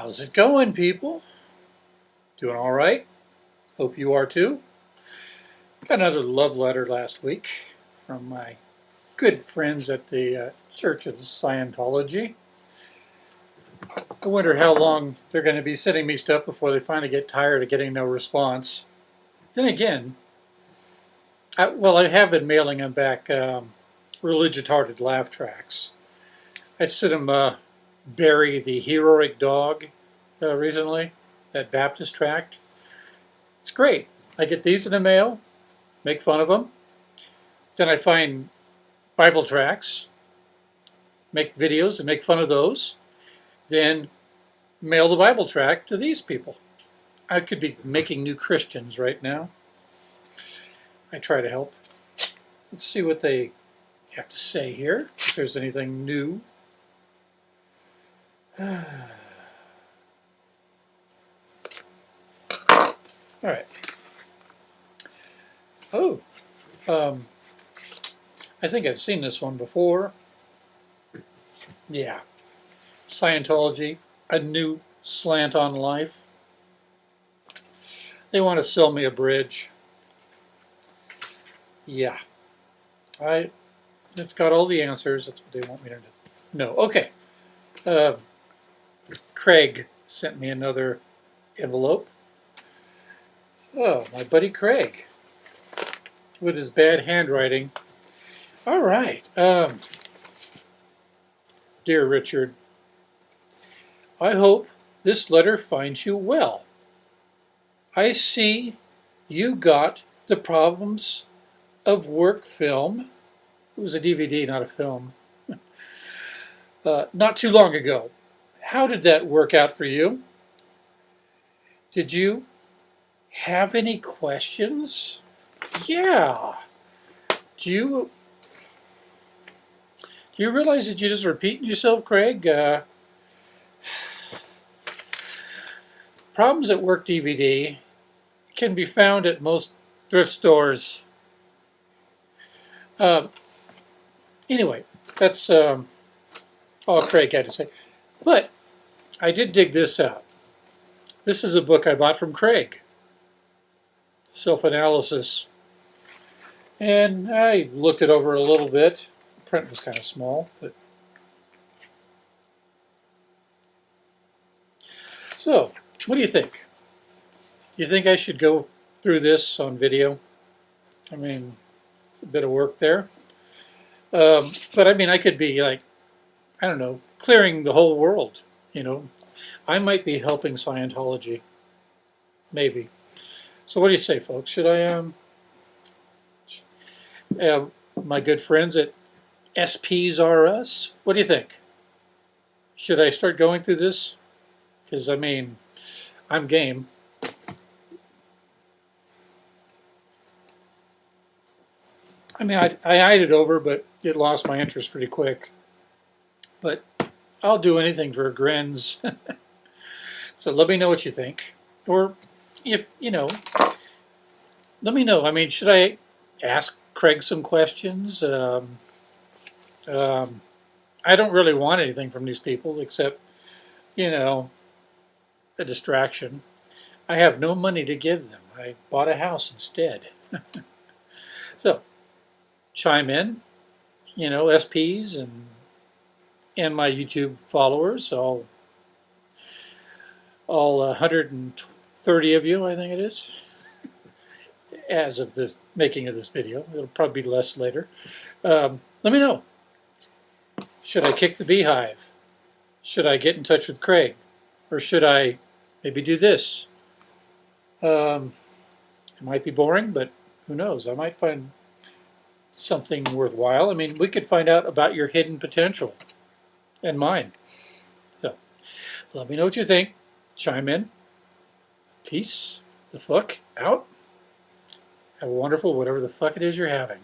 How's it going, people? Doing all right? Hope you are too. Got another love letter last week from my good friends at the uh, Church of Scientology. I wonder how long they're going to be sending me stuff before they finally get tired of getting no response. Then again, I, well, I have been mailing them back um, religious hearted laugh tracks. I sent them uh, Barry the Heroic Dog uh, recently, that Baptist tract. It's great. I get these in the mail, make fun of them. Then I find Bible tracts, make videos and make fun of those. Then mail the Bible tract to these people. I could be making new Christians right now. I try to help. Let's see what they have to say here, if there's anything new. All right. Oh, um, I think I've seen this one before. Yeah. Scientology, a new slant on life. They want to sell me a bridge. Yeah. I, it's got all the answers. That's what they want me to know. Okay. Uh, Craig sent me another envelope. Oh, my buddy Craig with his bad handwriting. All right. Um, dear Richard, I hope this letter finds you well. I see you got the problems of work film. It was a DVD, not a film. uh, not too long ago. How did that work out for you? Did you have any questions? Yeah. Do you do you realize that you're just repeating yourself, Craig? Uh, Problems at Work DVD can be found at most thrift stores. Uh, anyway, that's um, all Craig had to say. But I did dig this out. This is a book I bought from Craig. Self-analysis. And I looked it over a little bit. The print was kind of small, but so what do you think? Do you think I should go through this on video? I mean, it's a bit of work there. Um, but I mean, I could be like, I don't know, clearing the whole world, you know. I might be helping Scientology. Maybe. So what do you say, folks? Should I, um, uh, my good friends at SPs R Us, what do you think? Should I start going through this? Because, I mean, I'm game. I mean, I, I eyed it over, but it lost my interest pretty quick. But I'll do anything for grins. so let me know what you think. Or if, you know, let me know. I mean, should I ask Craig some questions? Um, um, I don't really want anything from these people except, you know, a distraction. I have no money to give them. I bought a house instead. so, chime in, you know, SPs and and my YouTube followers, all all 130 of you, I think it is, as of the making of this video. It'll probably be less later. Um, let me know. Should I kick the beehive? Should I get in touch with Craig? Or should I maybe do this. Um, it might be boring, but who knows? I might find something worthwhile. I mean, we could find out about your hidden potential and mine. So, let me know what you think. Chime in. Peace the fuck out. Have a wonderful whatever the fuck it is you're having.